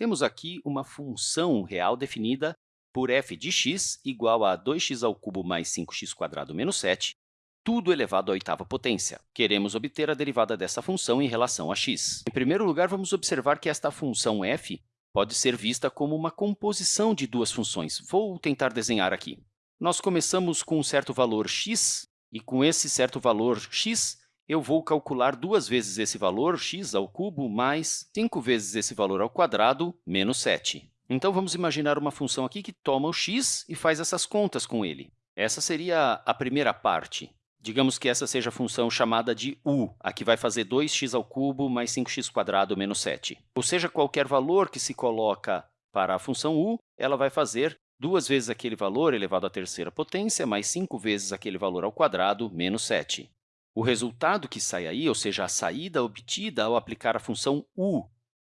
Temos aqui uma função real definida por f de x igual a 2x ao cubo mais 5x² menos 7, tudo elevado à oitava potência. Queremos obter a derivada dessa função em relação a x. Em primeiro lugar, vamos observar que esta função f pode ser vista como uma composição de duas funções. Vou tentar desenhar aqui. Nós começamos com um certo valor x, e com esse certo valor x, eu vou calcular duas vezes esse valor, x ao cubo, mais 5 vezes esse valor ao quadrado, menos 7. Então, vamos imaginar uma função aqui que toma o x e faz essas contas com ele. Essa seria a primeira parte. Digamos que essa seja a função chamada de u, a que vai fazer 2x ao cubo mais 5x² menos 7. Ou seja, qualquer valor que se coloca para a função u, ela vai fazer duas vezes aquele valor elevado à terceira potência, mais 5 vezes aquele valor ao quadrado, menos 7. O resultado que sai aí, ou seja, a saída obtida ao aplicar a função u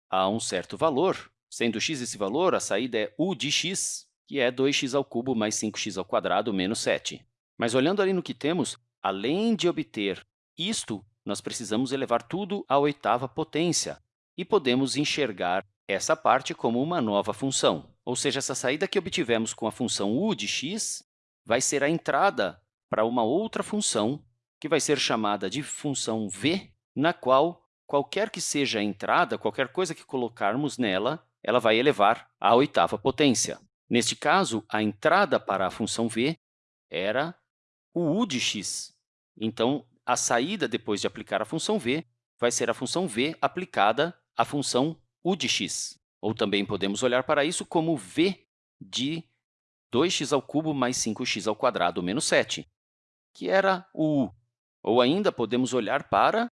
a um certo valor, sendo x esse valor, a saída é u de x, que é 2x ao cubo mais 5x ao quadrado menos 7. Mas olhando ali no que temos, Além de obter isto, nós precisamos elevar tudo à oitava potência e podemos enxergar essa parte como uma nova função. Ou seja, essa saída que obtivemos com a função u de x vai ser a entrada para uma outra função, que vai ser chamada de função v, na qual qualquer que seja a entrada, qualquer coisa que colocarmos nela, ela vai elevar à oitava potência. Neste caso, a entrada para a função v era o u de x. Então, a saída depois de aplicar a função v vai ser a função v aplicada à função u de x. Ou também podemos olhar para isso como v de 2x ao cubo mais 5x ao quadrado menos 7, que era o u. Ou ainda podemos olhar para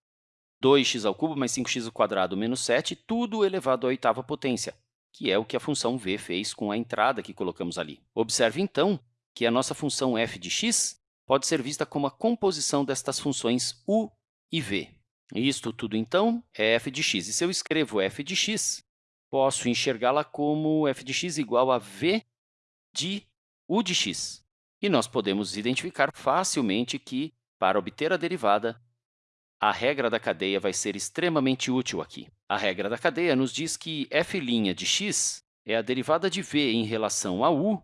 2x ao cubo mais 5x ao quadrado menos 7, tudo elevado à oitava potência, que é o que a função v fez com a entrada que colocamos ali. Observe, então, que a nossa função f de x pode ser vista como a composição destas funções u e v. Isto tudo, então, é f de x. E se eu escrevo f de x, posso enxergá-la como f de x igual a v de u de x. E nós podemos identificar facilmente que, para obter a derivada, a regra da cadeia vai ser extremamente útil aqui. A regra da cadeia nos diz que f' de x é a derivada de v em relação a u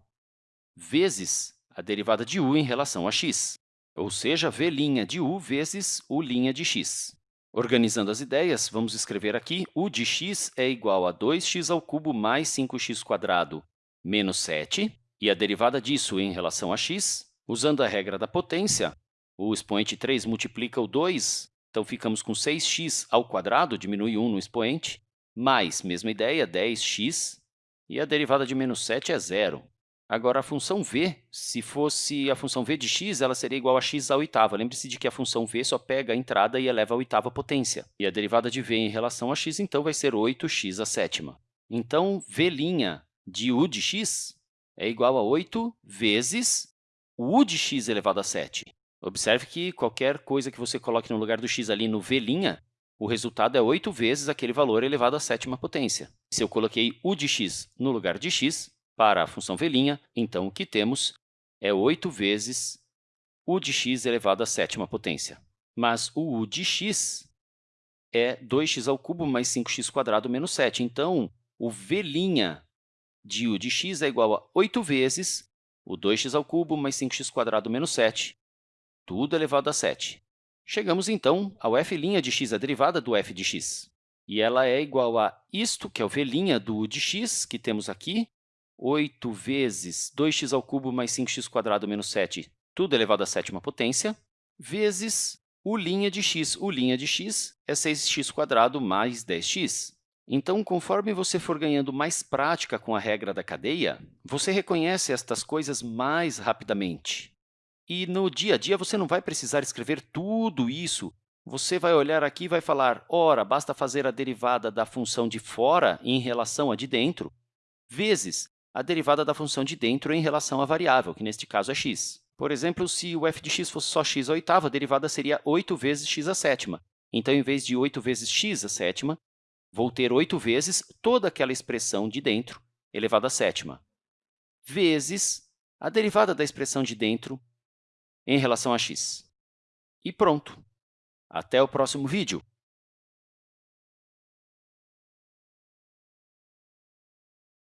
vezes a derivada de u em relação a x, ou seja, v' de u vezes u' de x. Organizando as ideias, vamos escrever aqui u de x é igual a 2x ao cubo mais 5x² menos 7, e a derivada disso em relação a x, usando a regra da potência, o expoente 3 multiplica o 2, então ficamos com 6x ao quadrado, diminui 1 no expoente, mais, mesma ideia, 10x, e a derivada de menos 7 é zero. Agora, a função v, se fosse a função v de x, ela seria igual a x à oitava. Lembre-se de que a função v só pega a entrada e eleva a oitava potência. E a derivada de v em relação a x, então, vai ser 8x à sétima. Então, v' de u de x é igual a 8 vezes u de x elevado a 7. Observe que qualquer coisa que você coloque no lugar do x ali no v', o resultado é 8 vezes aquele valor elevado à sétima potência. Se eu coloquei u de x no lugar de x, para a função v', então, o que temos é 8 vezes u de x elevado à sétima potência. Mas o u de x é 2x ao cubo mais 5x² menos 7. Então, o v' de u de x é igual a 8 vezes o 2x ao cubo mais 5x² menos 7, tudo elevado a 7. Chegamos, então, ao f' de x, a derivada do f de x. E ela é igual a isto, que é o v' do u de x, que temos aqui, 8 vezes 2x ao cubo mais 5x² menos 7, tudo elevado à sétima potência, vezes u' de x. U' de x é 6x² mais 10x. Então, conforme você for ganhando mais prática com a regra da cadeia, você reconhece estas coisas mais rapidamente. E no dia a dia, você não vai precisar escrever tudo isso. Você vai olhar aqui e vai falar, ora, basta fazer a derivada da função de fora em relação à de dentro, vezes a derivada da função de dentro em relação à variável, que neste caso é x. Por exemplo, se o f de x fosse só x à oitava, a derivada seria 8 vezes x à sétima. Então, em vez de 8 vezes x à sétima, vou ter 8 vezes toda aquela expressão de dentro elevado à sétima, vezes a derivada da expressão de dentro em relação a x. E pronto! Até o próximo vídeo!